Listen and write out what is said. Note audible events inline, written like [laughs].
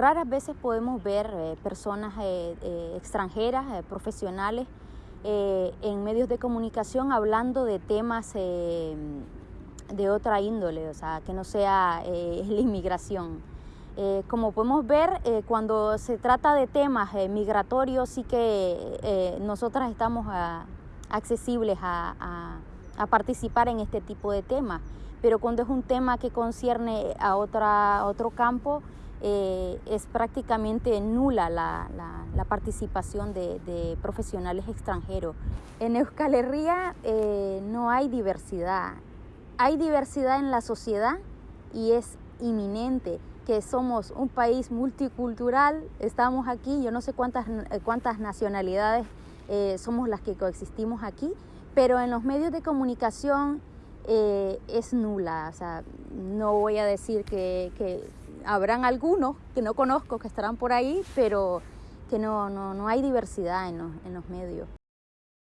raras veces podemos ver eh, personas eh, eh, extranjeras, profesionales, en medios de comunicación hablando de temas de otra índole, o sea, que no sea [laughs] la inmigración. como podemos ver, cuando se trata de temas migratorios, sí que nosotras estamos ah, accesibles a, participar en este tipo de temas pero cuando es un tema que concierne a, otra, otro campo, eh, es prácticamente nula la, participación de, profesionales extranjeros. En Euskal Herria eh, no hay diversidad, hay diversidad en la sociedad y es inminente que somos un país multicultural, estamos aquí, yo no sé cuántas, cuántas nacionalidades eh, somos las que coexistimos aquí, pero en los medios de comunicación es nula. O sea, no voy a decir que, habrán algunos que no conozco que estarán por ahí, pero que no, no, no hay diversidad en los, en los medios.